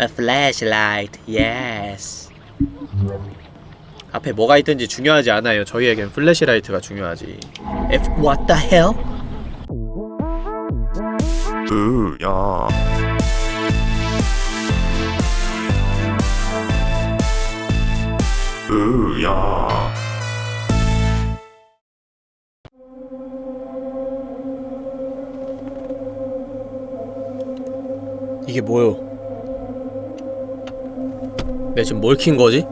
A flashlight, yes. 앞에 뭐가 있든지 중요하지 않아요. 저희에겐 플래시라이트가 중요하지. F what the hell? 으야 으야 이게 뭐요? 내가 지금 뭘 킨 거지?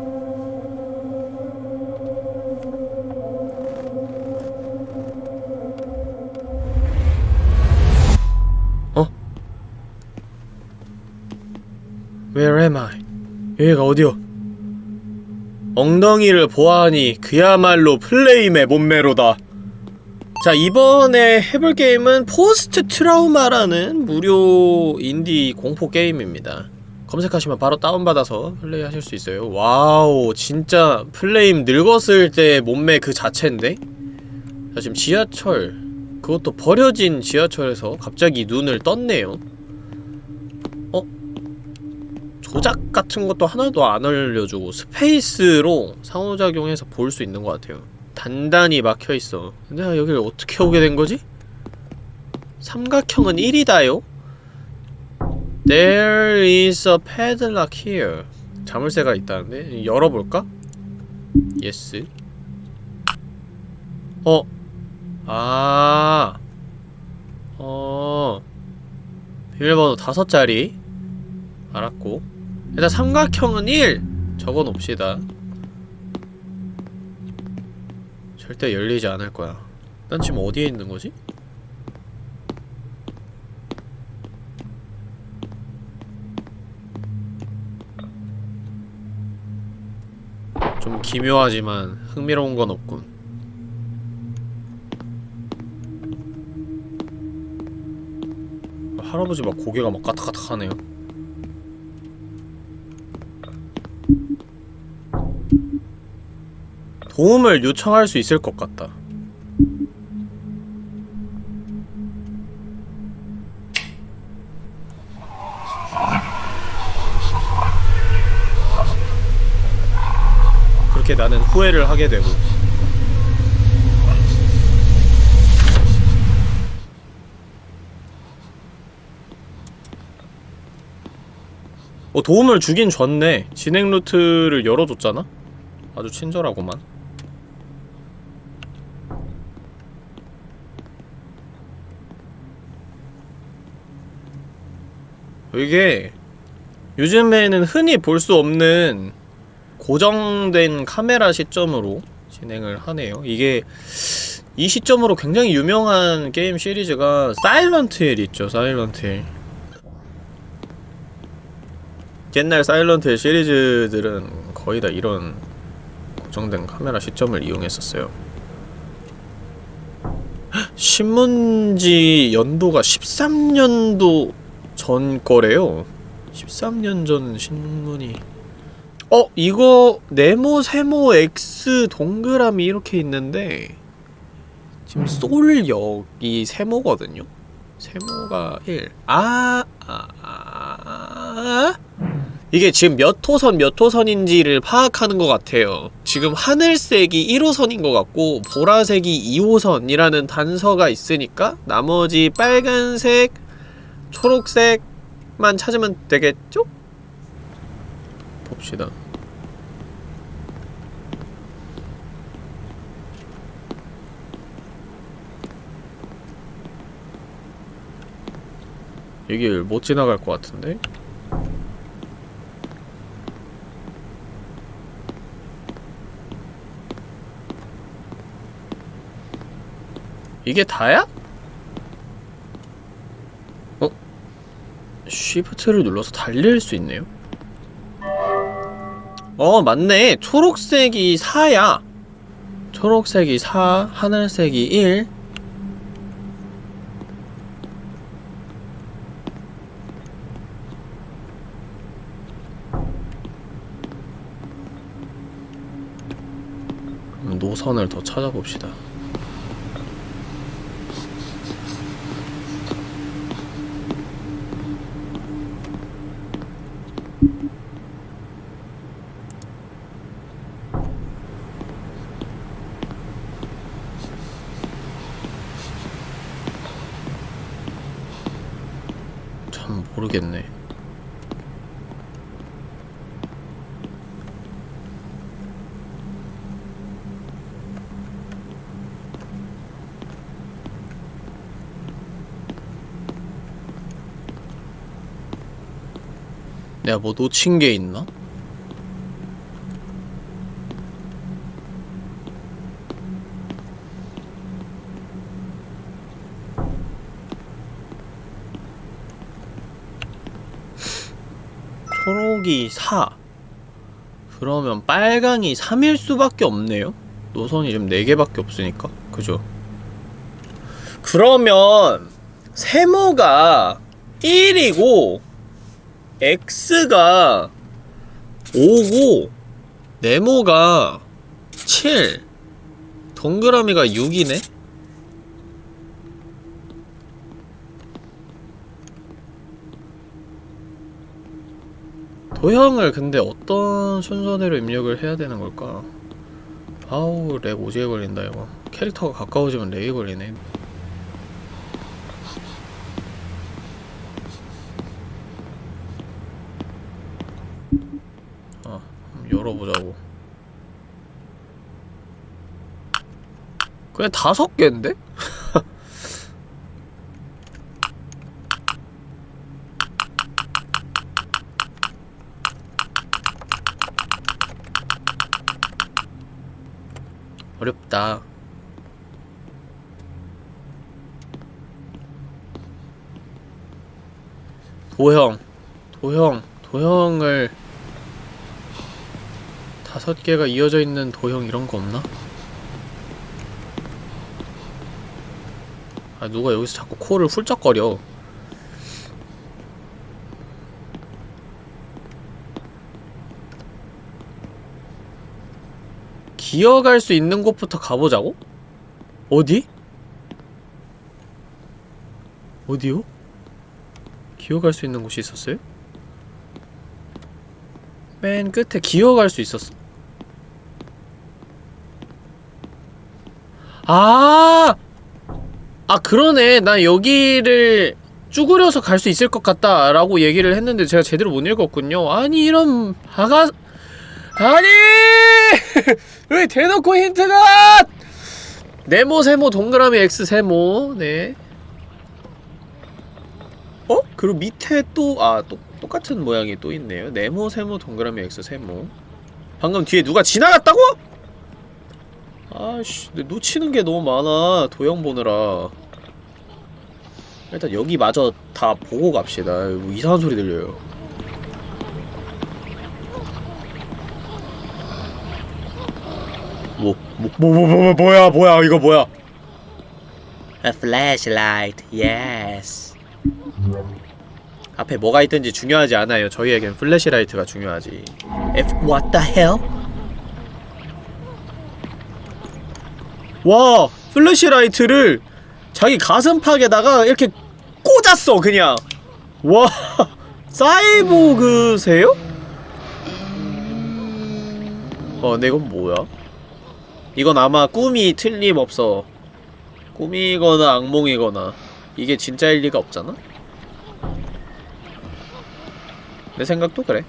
어? Where am I? 여기가 어디요? 엉덩이를 보아하니 그야말로 플레임의 몸매로다. 자 이번에 해볼 게임은 Post Trauma라는 무료 인디 공포 게임입니다 검색하시면 바로 다운받아서 플레이하실 수 있어요 와우 진짜 플레임 늙었을 때 몸매 그 자체인데? 자 지금 지하철 그것도 버려진 지하철에서 갑자기 눈을 떴네요 어? 조작 같은 것도 하나도 안 알려주고 space로 상호작용해서 볼 수 있는 것 같아요 단단히 막혀있어 내가 여기를 어떻게 오게 된 거지? 삼각형은 1이다요? There is a padlock here 자물쇠가 있다는데? 열어볼까? Yes 어? 아 어... 비밀번호 다섯 자리 알았고 일단 삼각형은 1! 적어놓읍시다 절대 열리지 않을 거야. 난 지금 어디에 있는 거지? 좀 기묘하지만 흥미로운 건 없군. 할아버지 막 고개가 막 까딱까딱 하네요. 도움을 요청할 수 있을 것 같다. 나는 후회를 하게 되고. 어 도움을 주긴 줬네. 진행 루트를 열어줬잖아? 아주 친절하구만. 이게 요즘에는 흔히 볼 수 없는 고정된 카메라 시점으로 진행을 하네요. 이게 이 시점으로 굉장히 유명한 게임 시리즈가 Silent Hill 있죠 Silent Hill 옛날 사일런트 힐 시리즈들은 거의 다 이런 고정된 카메라 시점을 이용했었어요. 신문지 연도가 13년도 전 거래요. 13년 전 신문이 어? 이거 네모, 세모, X, 동그라미 이렇게 있는데 지금 솔 여기 세모거든요? 세모가 1 아, 아, 아, 아. 이게 지금 몇 호선 몇 호선인지를 파악하는 것 같아요 지금 하늘색이 1호선인 것 같고 보라색이 2호선이라는 단서가 있으니까 나머지 빨간색, 초록색만 찾으면 되겠죠? 봅시다 여길 못 지나갈 것 같은데? 이게 다야? 어? 쉬프트를 눌러서 달릴 수 있네요? 어 맞네. 초록색이 4야. 초록색이 4, 하늘색이 1 그럼 노선을 더 찾아봅시다 모르겠네 내가 뭐 놓친 게 있나? 초록이 4 그러면 빨강이 3일 수밖에 없네요? 노선이 지금 4개밖에 없으니까 그죠? 그러면 세모가 1이고 X가 5고 네모가 7 동그라미가 6이네? 도형을 근데 어떤 순서대로 입력을 해야 되는 걸까? 아우 렉 오지게 걸린다 이거 캐릭터가 가까워지면 렉이 걸리네 아 한번 열어보자고 그냥 다섯 개인데? 어렵다. 도형, 도형, 도형을 다섯 개가 이어져 있는 도형 이런 거 없나? 아 누가 여기서 자꾸 코를 훌쩍거려. 기어갈 수 있는 곳부터 가보자고? 어디? 어디요? 기어갈 수 있는 곳이 있었어요? 맨 끝에 기어갈 수 있었어. 아! 아, 그러네. 나 여기를 쭈그려서 갈 수 있을 것 같다. 라고 얘기를 했는데 제가 제대로 못 읽었군요. 아니, 이런, 바가, 아니! 왜 대놓고 힌트가! 네모, 세모, 동그라미, X, 세모. 네. 어? 그리고 밑에 또, 아, 또, 똑같은 모양이 또 있네요. 네모, 세모, 동그라미, X, 세모. 방금 뒤에 누가 지나갔다고? 아씨, 놓치는 게 너무 많아. 도형 보느라. 일단 여기 마저 다 보고 갑시다. 뭐 이상한 소리 들려요. 뭐, 뭐, 뭐, 뭐, 뭐, 뭐야, 뭐야, 이거 뭐야? A flashlight, yes. 앞에 뭐가 있든지 중요하지 않아요. 저희에겐 flashlight가 중요하지. F, what the hell? 와, flashlight를 자기 가슴팍에다가 이렇게 꽂았어, 그냥. 와, 사이보그세요? 어, 근데 이건 뭐야? 이건 아마 꿈이 틀림없어. 꿈이거나 악몽이거나 이게 진짜일 리가 없잖아? 내 생각도 그래.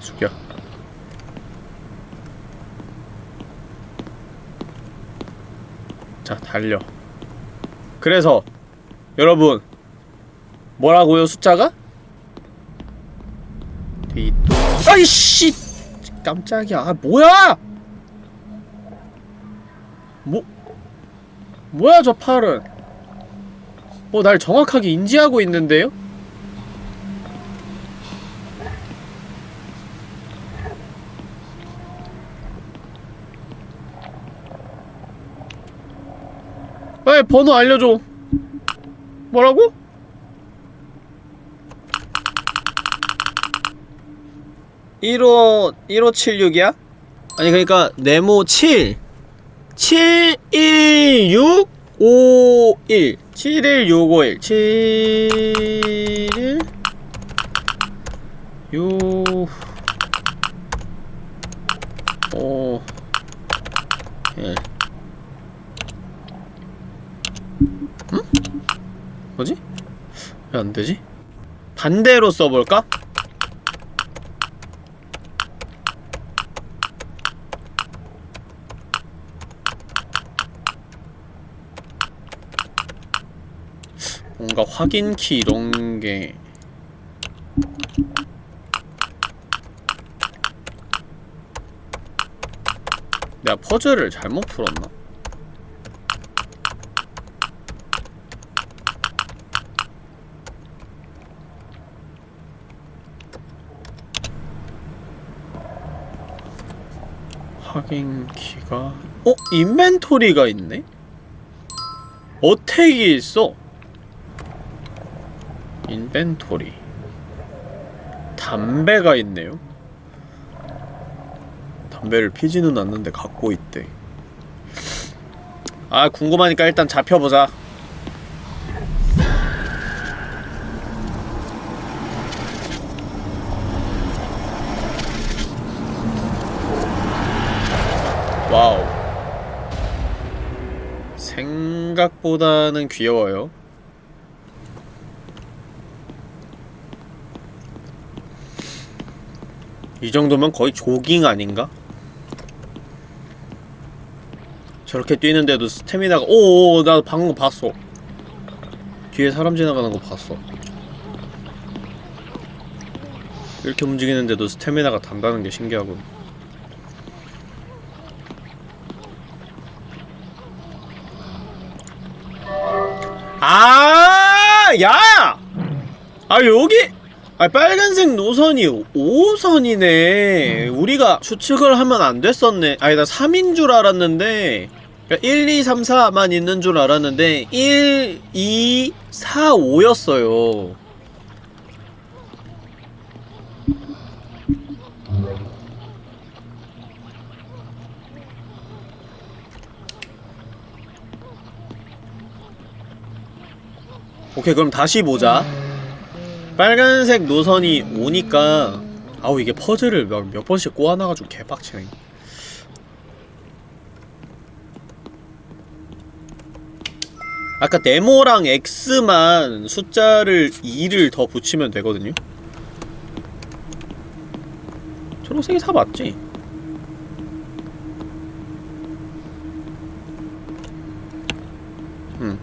죽여. 자, 달려. 그래서 여러분 뭐라고요 숫자가? 뒤또 아이씨 깜짝이야 아 뭐야 뭐 뭐야 저 팔은 어날 정확하게 인지하고 있는데요? 번호 알려줘. 뭐라고? 일호 1576이야? 아니 그러니까 네모 7 716 51 71651 7 6 5 1 왜 안되지? 반대로 써볼까? 뭔가 확인키 이런게 내가 퍼즐을 잘못 풀었나? 확인 키가 어? 인벤토리가 있네? 어택이 있어? 인벤토리. 담배가 있네요? 담배를 피지는 않는데 갖고 있대. 아 궁금하니까 일단 잡혀보자 생각보다는 귀여워요. 이 정도면 거의 조깅 아닌가? 저렇게 뛰는데도 스태미나가 오오 나 방금 봤어. 뒤에 사람 지나가는 거 봤어. 이렇게 움직이는데도 스태미나가 단다는 게 신기하군 아, 여기! 아, 빨간색 노선이 5호선이네. 우리가 추측을 하면 안 됐었네. 아니, 나 3인 줄 알았는데, 그러니까 1, 2, 3, 4만 있는 줄 알았는데, 1, 2, 4, 5였어요. 오케이, 그럼 다시 보자. 빨간색 노선이 오니까 아우 이게 퍼즐을 몇, 몇 번씩 꼬아놔가지고 개빡치네 아까 네모랑 X만 숫자를 2를 더 붙이면 되거든요 초록색이 4 맞지? 음.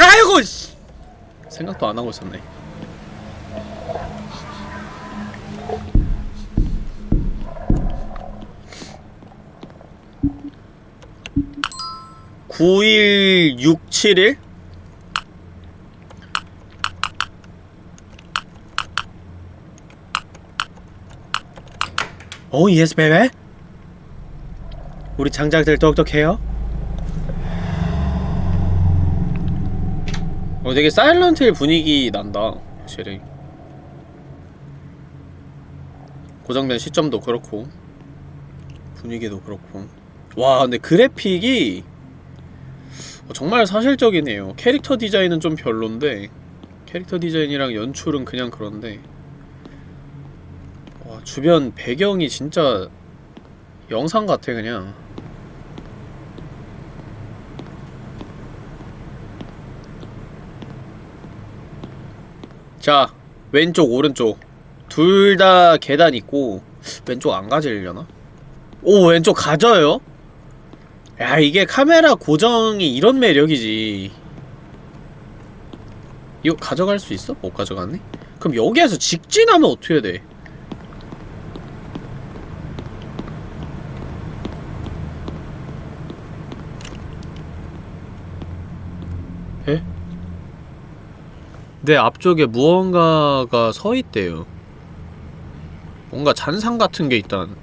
아이고 씨. 생각도 안 하고 있었네. (9167일) Oh yes baby 우리 장작들 똑똑해요 되게 사일런트 힐 분위기 난다 확실히. 고정된 시점도 그렇고 분위기도 그렇고. 와 근데 그래픽이 어, 정말 사실적이네요. 캐릭터 디자인은 좀 별론데 캐릭터 디자인이랑 연출은 그냥 그런데 와 주변 배경이 진짜 영상 같아 그냥 자 왼쪽 오른쪽 둘 다 계단 있고 왼쪽 안 가지려나? 오 왼쪽 가져요? 야 이게 카메라 고정이 이런 매력이지 이거 가져갈 수 있어? 못 가져가네? 그럼 여기에서 직진하면 어떻게 돼? 에? 내 앞쪽에 무언가가 서 있대요. 뭔가 잔상 같은 게 있단.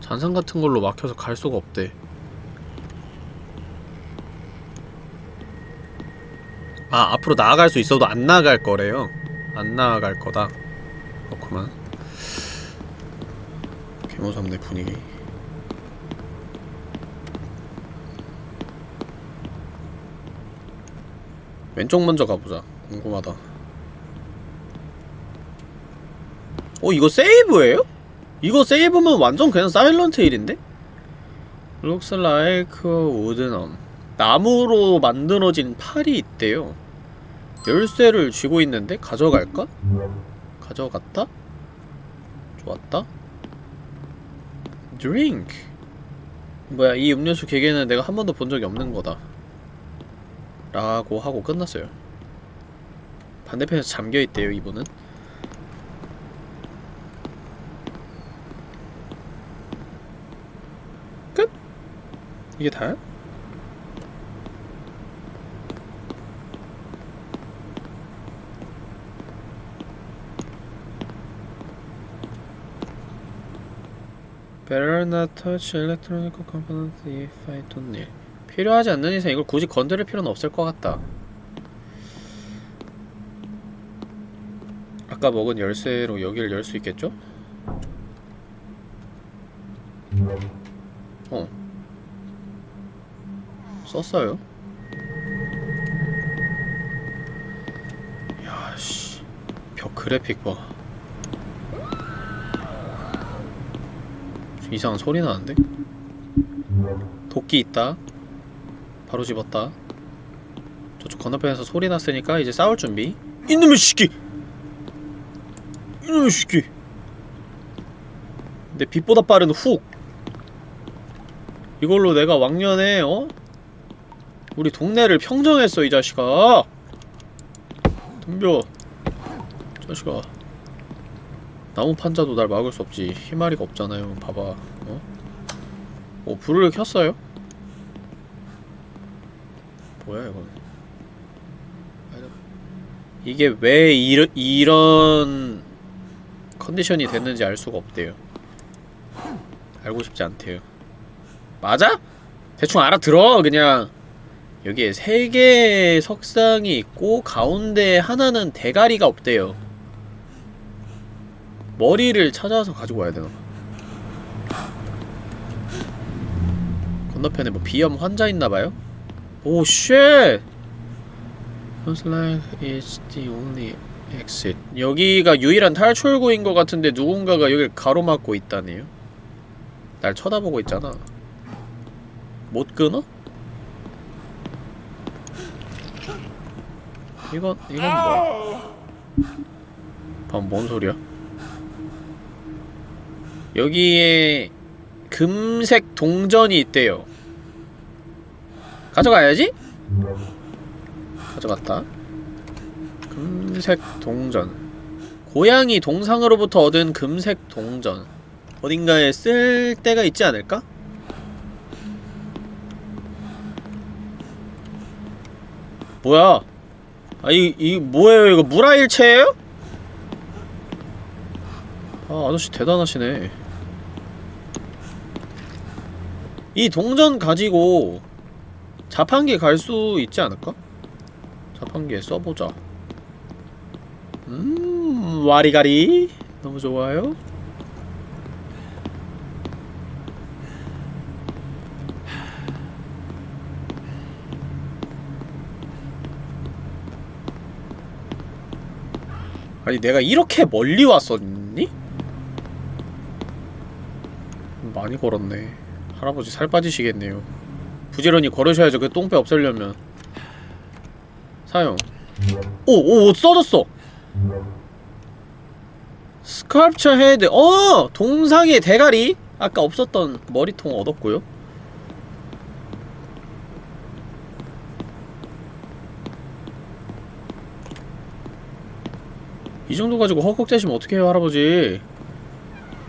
잔상 같은 걸로 막혀서 갈 수가 없대. 아, 앞으로 나아갈 수 있어도 안 나아갈 거래요. 안 나아갈 거다. 그렇구만. 개무섭네, 분위기. 왼쪽 먼저 가보자. 궁금하다. 어 이거 세이브예요? 이거 세이브면 완전 그냥 사일런트 힐인데? Looks like wooden 나무로 만들어진 팔이 있대요 열쇠를 쥐고 있는데 가져갈까? 가져갔다? 좋았다 드링크 뭐야 이 음료수 기계는 내가 한 번도 본 적이 없는 거다 라고 하고 끝났어요 반대편에서 잠겨있대요 이분은 끝? 이게 다야? Not touch electronic component if I don't need. 필요하지 않는 이상 이걸 굳이 건드릴 필요는 없을 것 같다. 아까 먹은 열쇠로 여기를 열 수 있겠죠? 어. 썼어요. 야, 씨. 벽 그래픽 봐. 이상한 소리 나는데? 도끼 있다. 바로 집었다. 저쪽 건너편에서 소리 났으니까 이제 싸울 준비. 이놈의 새끼! 이놈의 새끼! 내 빛보다 빠른 훅! 이걸로 내가 왕년에, 어? 우리 동네를 평정했어, 이 자식아! 덤벼. 자식아. 나무 판자도 날 막을 수 없지. 희마리가 없잖아요. 봐봐. 어? 어, 불을 켰어요? 뭐야 이건? 이게 왜 이러, 이런 컨디션이 됐는지 알 수가 없대요. 알고 싶지 않대요. 맞아? 대충 알아들어 그냥 여기에 세 개의 석상이 있고 가운데 하나는 대가리가 없대요. 머리를 찾아서 가지고 와야 되나 봐. 건너편에 뭐 비염 환자 있나 봐요? Oh shit! Looks like it's the only exit. 여기가 유일한 탈출구인 것 같은데 누군가가 여길 가로막고 있다네요. 날 쳐다보고 있잖아. 못 끊어? 이건 이건 뭐야? 뭔 소리야? 여기에 금색 동전이 있대요. 가져가야지? 가져갔다. 금색 동전. 고양이 동상으로부터 얻은 금색 동전. 어딘가에 쓸 때가 있지 않을까? 뭐야? 아, 이, 이, 뭐예요? 이거 물화일체예요? 아, 아저씨 대단하시네. 이 동전 가지고 자판기 갈수 있지 않을까? 자판기에 써보자. 음, 와리가리. 너무 좋아요. 아니, 내가 이렇게 멀리 왔었니? 많이 걸었네. 할아버지 살 빠지시겠네요. 부지런히 걸으셔야죠. 그 똥배 없애려면. 사용. 오, 오, 써졌어. Sculpture head. 어! 동상의 대가리. 아까 없었던 머리통 얻었고요. 이 정도 가지고 헉헉대시면 어떡해요, 할아버지.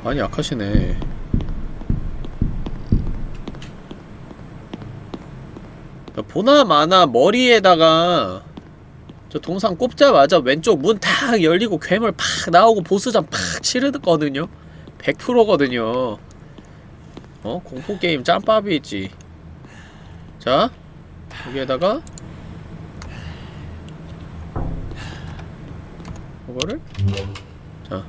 많이 약하시네. 보나 마나 머리에다가 저 동상 꼽자마자 왼쪽 문 탁 열리고 괴물 팍 나오고 보스전 팍 치르거든요. 100%거든요. 어? 공포게임 짬밥이지. 자 여기에다가 이거를? 자.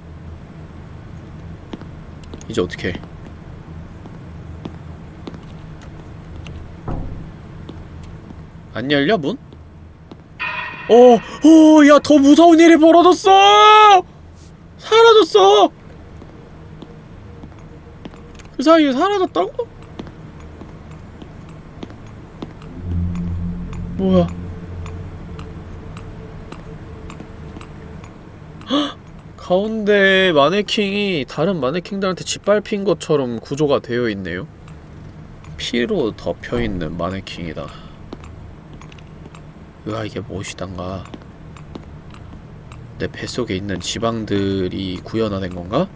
이제 어떻게 해 안 열려 문? 어, 어, 야, 더 무서운 일이 벌어졌어! 사라졌어! 그 사이에 사라졌다고? 뭐야? 헉! 가운데 마네킹이 다른 마네킹들한테 짓밟힌 것처럼 구조가 되어 있네요. 피로 덮여 있는 마네킹이다. 으아 이게 무엇이단가? 내 뱃속에 있는 지방들이 구현화된 건가?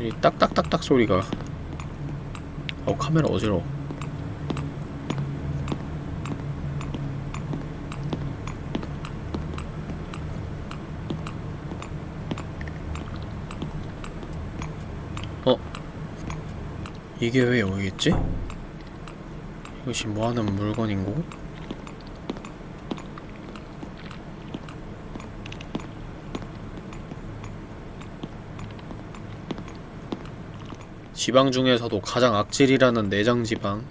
이 딱딱딱딱 소리가 어 카메라 어지러워 어? 이게 왜 여기 있지? 이것이 뭐하는 물건인고? 지방 중에서도 가장 악질이라는 내장 지방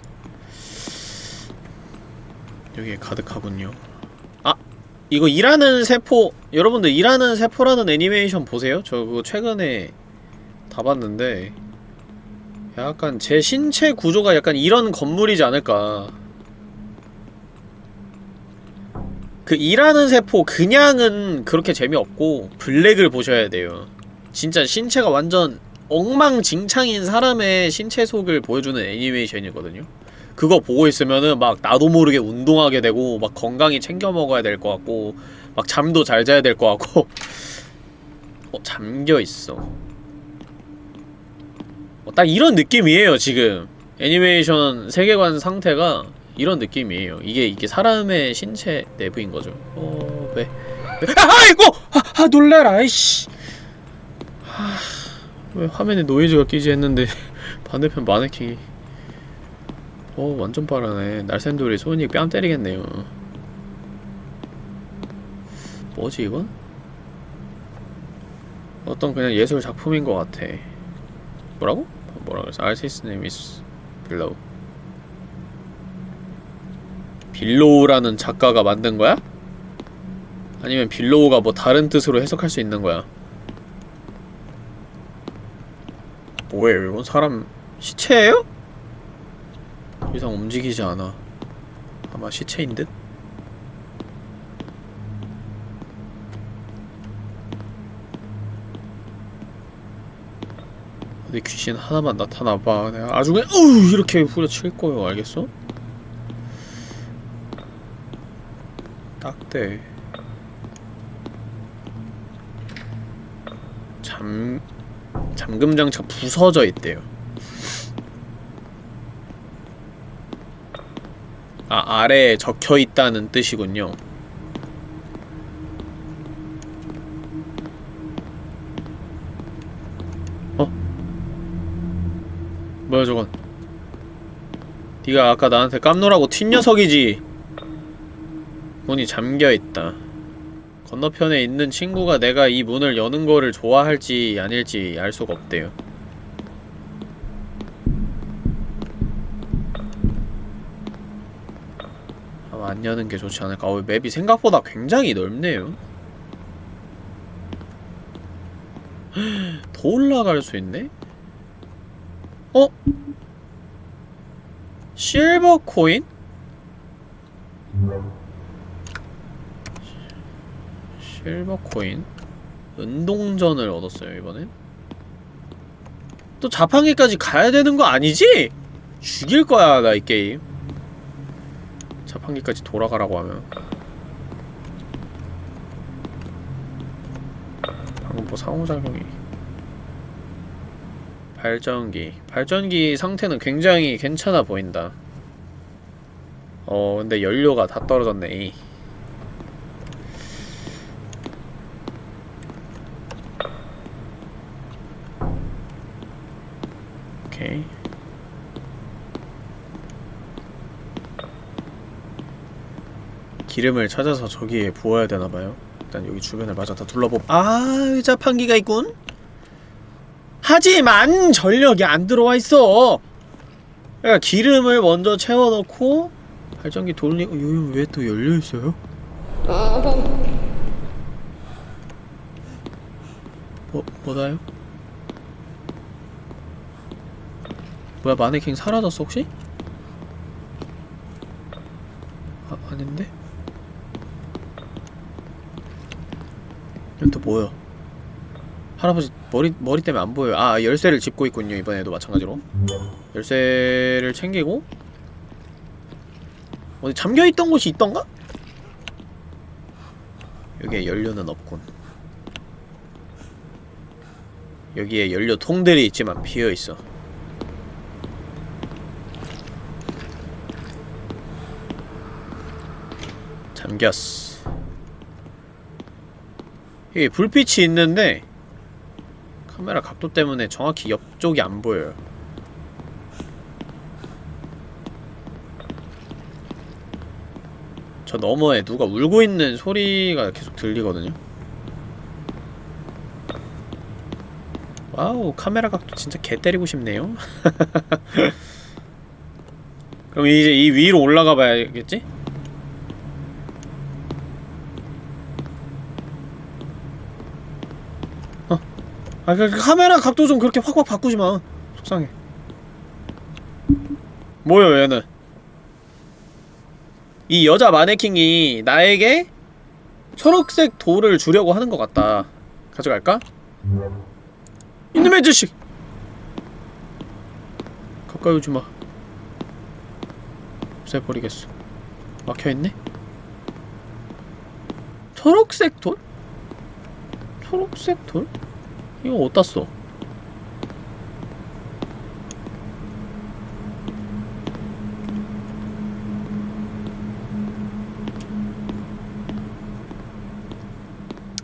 여기에 가득하군요. 아! 이거 일하는 세포 여러분들 일하는 세포라는 애니메이션 보세요? 저 그거 최근에 다 봤는데 약간 제 신체 구조가 약간 이런 건물이지 않을까. 그 일하는 세포 그냥은 그렇게 재미없고 블랙을 보셔야 돼요. 진짜 신체가 완전 엉망진창인 사람의 신체 속을 보여주는 애니메이션이거든요. 그거 보고 있으면은 막 나도 모르게 운동하게 되고 막 건강히 챙겨 먹어야 될 것 같고 막 잠도 잘 자야 될 것 같고. 어 잠겨있어. 어, 딱 이런 느낌이에요 지금 애니메이션 세계관 상태가 이런 느낌이에요 이게 이게 사람의 신체 내부인 거죠 어... 왜? 왜? 아! 아이고! 아, 아 놀래라 아이씨 아, 왜 화면에 노이즈가 끼지 했는데 반대편 마네킹이 어 완전 빠르네 날쌘돌이 손이 뺨 때리겠네요 뭐지 이건? 어떤 그냥 예술 작품인 것 같아 뭐라고? 뭐라 그랬어? Artist name Below라는 작가가 만든 거야? 아니면 Below가 뭐 다른 뜻으로 해석할 수 있는 거야? 뭐예요 이건? 사람 시체예요? 이상 움직이지 않아 아마 시체인 듯? 어디 귀신 하나만 나타나봐. 내가 아주 그냥 으 이렇게 후려칠 거예요. 알겠어? 딱대. 잠... 잠금 장치가 부서져 있대요. 아 아래에 적혀 있다는 뜻이군요 뭐야 저건? 네가 아까 나한테 깜놀하고 튄 녀석이지. 문이 잠겨있다. 건너편에 있는 친구가 내가 이 문을 여는 거를 좋아할지 아닐지 알 수가 없대요. 아마 안 여는 게 좋지 않을까. 어, 맵이 생각보다 굉장히 넓네요. 더 올라갈 수 있네? 어? 실버 코인? 실버 코인 은동전을 얻었어요 이번엔 또 자판기까지 가야 되는 거 아니지? 죽일 거야 나 이 게임 자판기까지 돌아가라고 하면 방금 뭐 상호작용이 발전기. 발전기 상태는 굉장히 괜찮아 보인다. 어 근데 연료가 다 떨어졌네. 오케이. 기름을 찾아서 저기에 부어야 되나봐요. 일단 여기 주변을 마저 다 둘러보 아 의자판기가 있군 하지만 전력이 안 들어와 있어 그러니까 기름을 먼저 채워넣고 발전기 돌리고 여기 왜 또 열려있어요? 뭐, 뭐다요? 뭐야 마네킹 사라졌어 혹시? 아, 아닌데? 이건 또 뭐야? 할아버지 머리 머리 때문에 안 보여요. 아 열쇠를 짚고 있군요 이번에도 마찬가지로. 열쇠를 챙기고 어디 잠겨 있던 곳이 있던가? 여기에 연료는 없군. 여기에 연료 통들이 있지만 비어 있어. 잠겼어. 여기 불빛이 있는데 카메라 각도 때문에 정확히 옆쪽이 안 보여요. 저 너머에 누가 울고 있는 소리가 계속 들리거든요. 와우, 카메라 각도 진짜 개 때리고 싶네요. 그럼 이제 이 위로 올라가 봐야겠지? 아, 그, 그 카메라 각도 좀 그렇게 확확 바꾸지 마. 속상해. 뭐요, 얘는? 이 여자 마네킹이 나에게 초록색 돌을 주려고 하는 것 같다. 가져갈까? 이놈의 자식! 가까이 오지 마. 없애버리겠어. 막혀있네? 초록색 돌? 초록색 돌? 이거 어디다 써?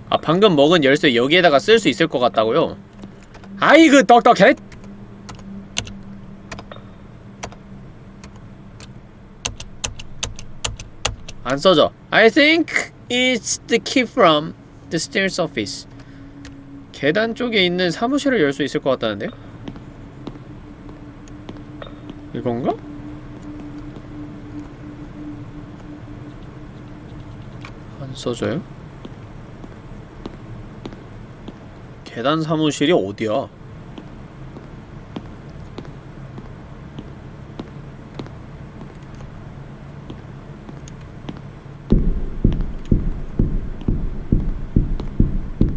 아 방금 먹은 열쇠 여기에다가 쓸 수 있을 것 같다고요? 아이그 떡떡해! 안 써져 I think it's the key from the stairs office 계단 쪽에 있는 사무실을 열 수 있을 것 같다는데요? 이건가? 안 써져요? 계단 사무실이 어디야? 어,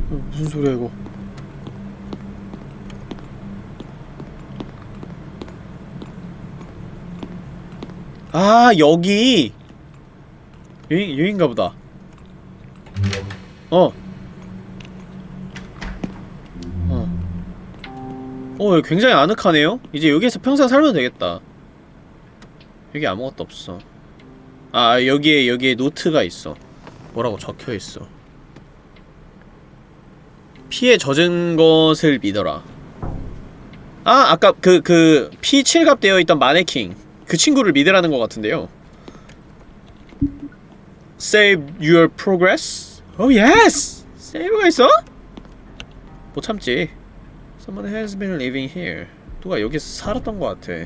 무슨 소리야 이거 아 여기 여기 여긴가 보다 어 어. 어, 굉장히 아늑하네요? 이제 여기에서 평생 살면 되겠다. 여기 아무것도 없어. 아, 여기에, 여기에 노트가 있어. 뭐라고 적혀있어. 피에 젖은 것을 믿어라. 아, 아까 그, 그, 피 칠갑 되어 있던 마네킹. 그 친구를 믿으라는 것 같은데요. Save your progress? Oh, yes! 세이브가 있어? 못 참지. Someone has been living here. 누가 여기서 살았던 것 같아.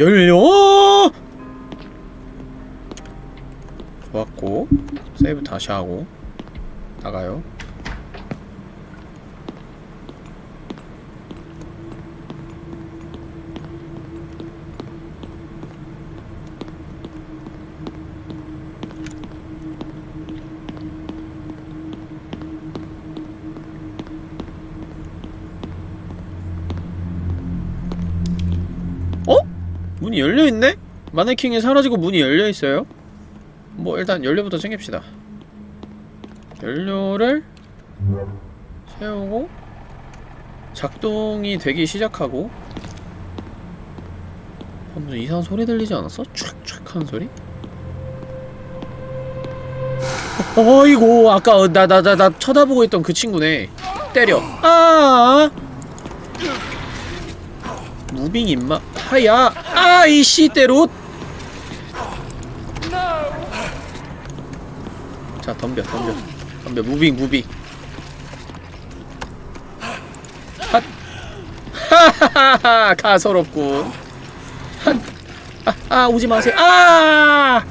열려! 좋았고 세이브 다시 하고 나가요. 문이 열려있네? 마네킹이 사라지고 문이 열려있어요? 뭐 일단 연료부터 챙깁시다 연료를 세우고 작동이 되기 시작하고 어, 무슨 이상한 소리 들리지 않았어? 촥촥 하는 소리? 어, 어이구 아까 나나 나 나 쳐다보고 있던 그 친구네 때려 아 무빙 임마 하야 아, 이 씨대로. 자, 덤벼, 덤벼. 덤벼, 무빙, 무빙. 핫. 하하하하, 가소롭군. 핫. 아, 아, 오지 마세요. 아!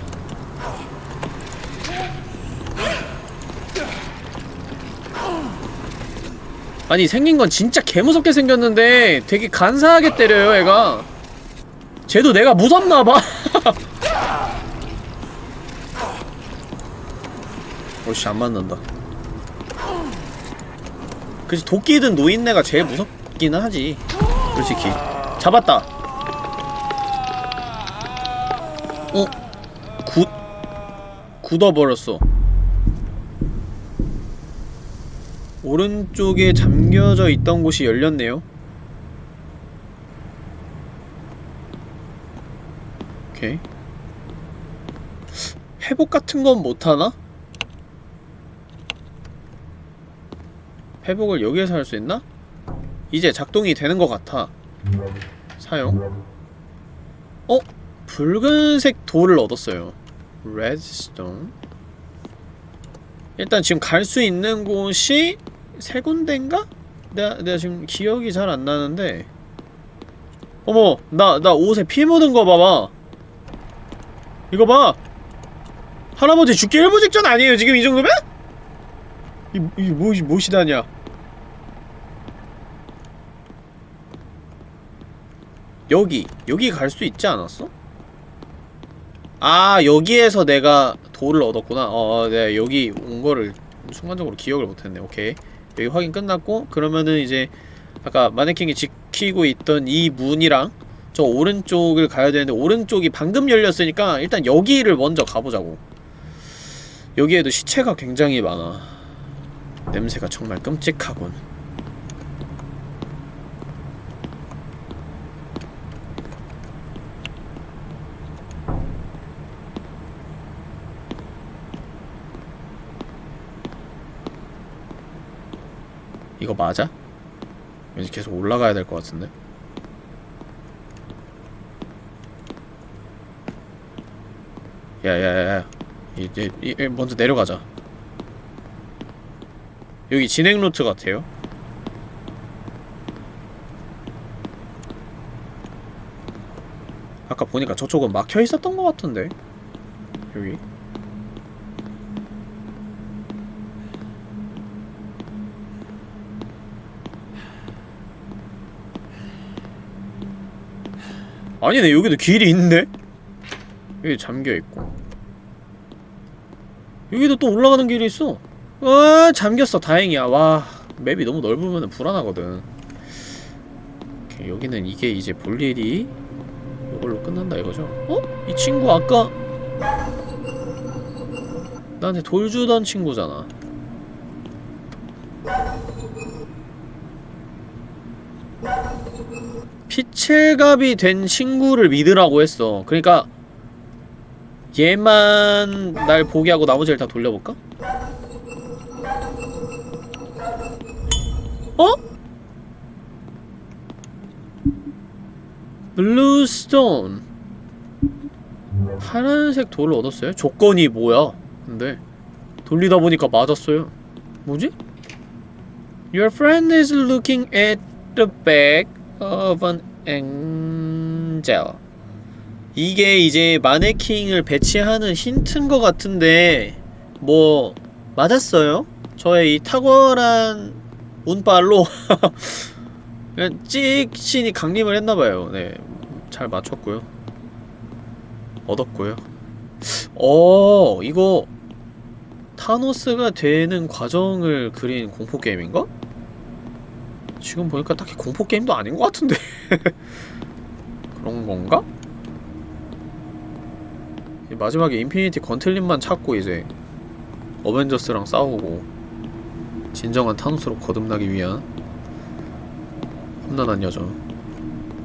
아니 생긴 건 진짜 개무섭게 생겼는데 되게 간사하게 때려요 애가 쟤도 내가 무섭나봐. 어씨 안 맞는다. 그치 도끼든 노인네가 제일 무섭기는 하지 솔직히. 잡았다. 어? 굳... 굳어버렸어. 오른쪽에 잠겨져 있던 곳이 열렸네요 오케이 회복 같은 건 못하나? 회복을 여기에서 할 수 있나? 이제 작동이 되는 것 같아 사용 어? 붉은색 돌을 얻었어요 레드스톤 일단 지금 갈 수 있는 곳이 세 군데인가? 내가, 내가 지금 기억이 잘 안 나는데 어머 나 나 옷에 피 묻은 거 봐봐 이거 봐. 할아버지 죽기 일부 직전 아니에요 지금 이 정도면? 이, 이 무엇이 무엇이다냐? 여기 여기 갈 수 있지 않았어? 아 여기에서 내가 돌을 얻었구나. 어, 어 네, 여기 온 거를 순간적으로 기억을 못했네. 오케이. 여기 확인 끝났고 그러면은 이제 아까 마네킹이 지키고 있던 이 문이랑 저 오른쪽을 가야 되는데 오른쪽이 방금 열렸으니까 일단 여기를 먼저 가보자고. 여기에도 시체가 굉장히 많아. 냄새가 정말 끔찍하군. 이거 맞아? 왠지 계속 올라가야 될 것 같은데 야야야야. 이제 먼저 내려가자. 여기 진행 루트 같아요. 아까 보니까 저쪽은 막혀 있었던 것 같은데 여기. 아니네 여기도 길이 있네? 여기 잠겨있고. 여기도 또 올라가는 길이 있어. 와 잠겼어. 다행이야. 와 맵이 너무 넓으면 불안하거든. 오케이, 여기는 이게 이제 볼 일이 이걸로 끝난다 이거죠? 어? 이 친구 아까 나한테 돌 주던 친구잖아. 피칠갑이 된 친구를 믿으라고 했어. 그러니까 얘만 날 보게 하고 나머지를 다 돌려볼까? 어? Blue stone 파란색 돌을 얻었어요? 조건이 뭐야? 근데 돌리다 보니까 맞았어요 뭐지? Your friend is looking at the back of an angel 이게 이제 마네킹을 배치하는 힌트인 것 같은데 뭐 맞았어요? 저의 이 탁월한 운빨로 찍신이 강림을 했나봐요 네, 잘 맞췄고요 얻었고요 어 이거 타노스가 되는 과정을 그린 공포게임인가? 지금 보니까 딱히 공포게임도 아닌 것 같은데 그런 건가? 마지막에 인피니티 건틀릿만 찾고 이제 어벤져스랑 싸우고 진정한 타노스로 거듭나기 위한 험난한 여정.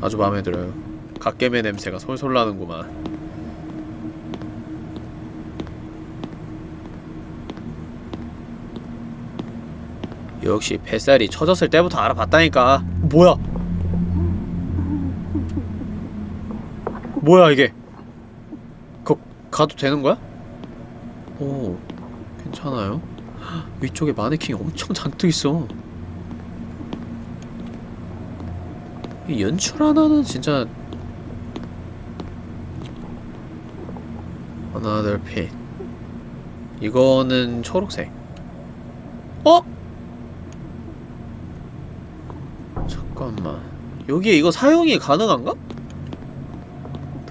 아주 마음에 들어요. 갓겜의 냄새가 솔솔 나는구만. 역시 뱃살이 쳐졌을 때부터 알아봤다니까. 뭐야? 뭐야 이게? 거, 가도 되는 거야? 오 괜찮아요? 위쪽에 마네킹이 엄청 잔뜩 있어 이 연출 하나는 진짜 Another pit 이거는 초록색 어? 잠깐만 여기에 이거 사용이 가능한가?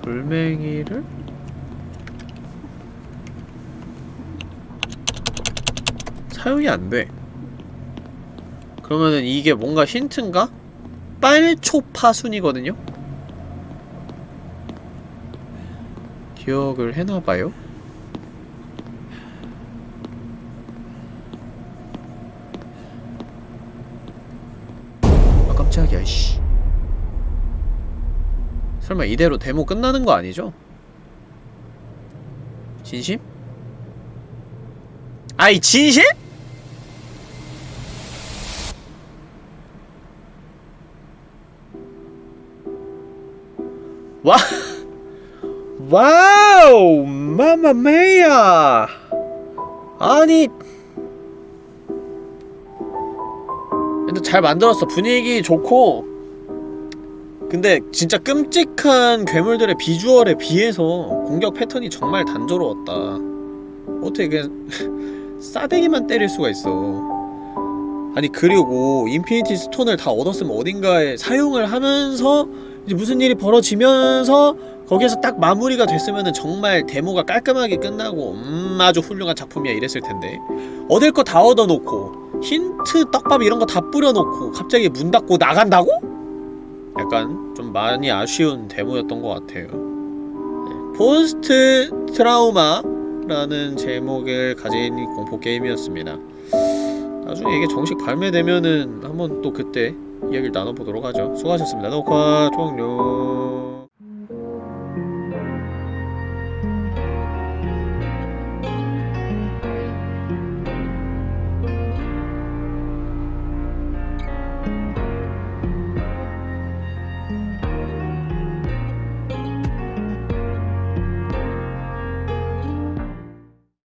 돌멩이를 사용이 안 돼. 그러면은 이게 뭔가 힌트인가? 빨초 파순이거든요? 기억을 해놔봐요. 아 깜짝이야 씨 설마 이대로 데모 끝나는 거 아니죠? 진심? 아이 진심? Wow mamma mia. 아니. 근데 잘 만들었어. 분위기 좋고. 근데 진짜 끔찍한 괴물들의 비주얼에 비해서 공격 패턴이 정말 단조로웠다. 어떻게 그냥 싸대기만 때릴 수가 있어. 아니 그리고 인피니티 스톤을 다 얻었으면 어딘가에 사용을 하면서 이제 무슨 일이 벌어지면서 거기에서 딱 마무리가 됐으면은 정말 데모가 깔끔하게 끝나고 음 아주 훌륭한 작품이야 이랬을 텐데. 얻을 거 다 얻어놓고 힌트 떡밥 이런 거 다 뿌려놓고 갑자기 문 닫고 나간다고? 약간 좀 많이 아쉬운 데모였던 것 같아요. 네, 포스트 트라우마라는 제목을 가진 공포 게임이었습니다. 나중에 이게 정식 발매되면은 한번 또 그때 이야기를 나눠보도록 하죠. 수고하셨습니다. 녹화 종료